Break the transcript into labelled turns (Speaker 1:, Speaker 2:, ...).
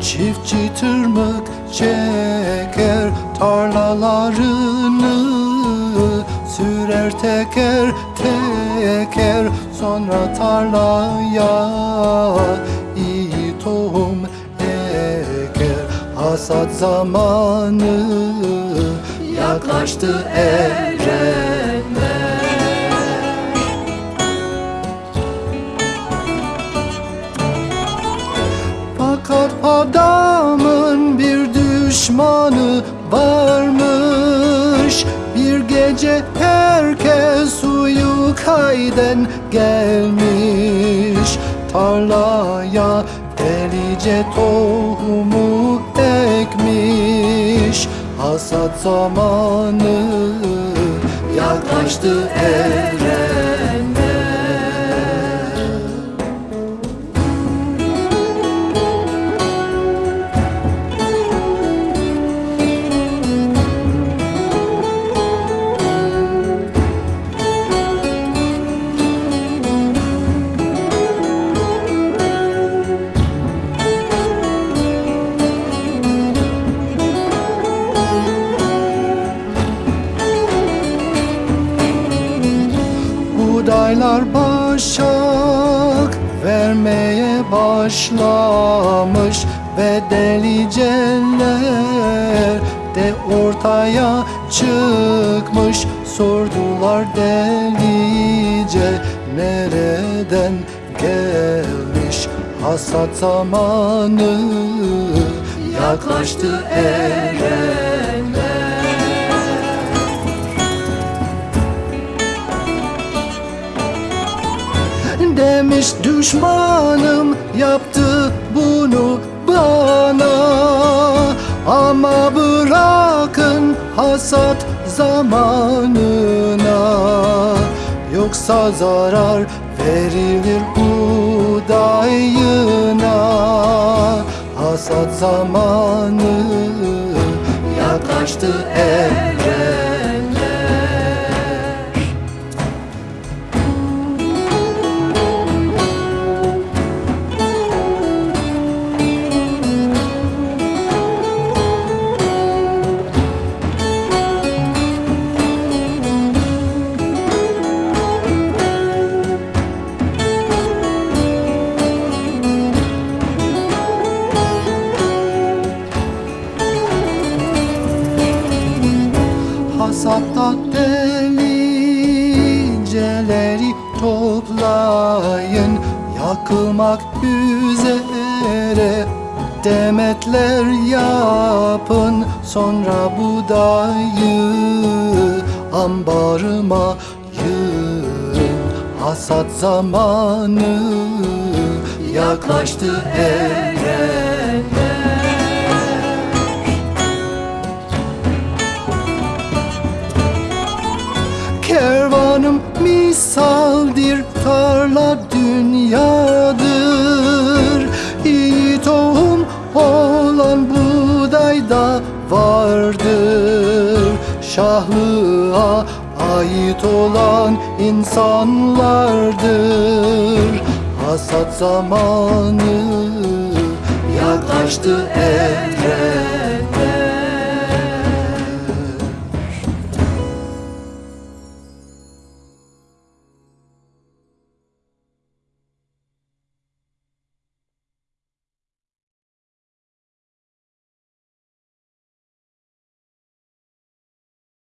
Speaker 1: Çiftçi tırmık çeker tarlalarını Sürer teker teker. Sonra tarlaya iyi tohum eker. Hasat zamanı yaklaştı ere. Fakat adamın bir düşmanı varmış. Bir gece herkes uyukayden gelmiş. Tarlaya delice tohumu ekmiş. Hasat zamanı yaklaştı erenler Buğdaylar başak vermeye başlamış Ve deliceler de ortaya çıkmış. Sordular delice nereden gelmiş Hasat zamanı? Yaklaştı erenler Demiş düşmanım yaptı bunu bana. Ama bırakın hasat zamanına Yoksa zarar verilir buğdayına Hasat zamanı yaklaştı erenler Hasatta deliceleri toplayın. Yakılmak üzere demetler yapın. Sonra buğdayı ambarıma yığın. Hasat zamanı yaklaştı erenler misaldir tarla dünyadır. İyi tohum olan buğdayda vardır. Şahlığa ait olan insanlardır. Hasat zamanı yaklaştı evren